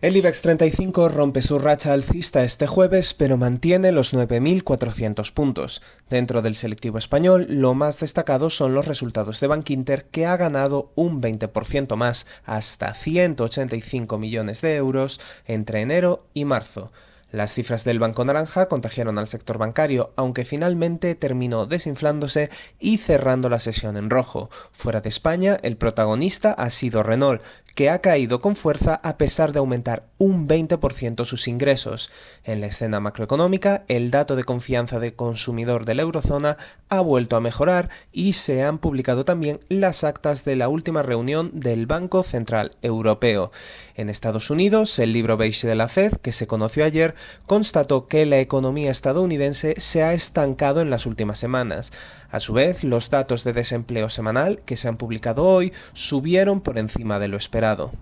El IBEX 35 rompe su racha alcista este jueves, pero mantiene los 9.400 puntos. Dentro del selectivo español, lo más destacado son los resultados de Bankinter, que ha ganado un 20% más, hasta 185 millones de euros, entre enero y marzo. Las cifras del Banco Naranja contagiaron al sector bancario, aunque finalmente terminó desinflándose y cerrando la sesión en rojo. Fuera de España, el protagonista ha sido Renault, que ha caído con fuerza a pesar de aumentar un 20% sus ingresos. En la escena macroeconómica, el dato de confianza de consumidor de la eurozona ha vuelto a mejorar y se han publicado también las actas de la última reunión del Banco Central Europeo. En Estados Unidos, el libro beige de la Fed, que se conoció ayer, constató que la economía estadounidense se ha estancado en las últimas semanas. A su vez, los datos de desempleo semanal que se han publicado hoy subieron por encima de lo esperado.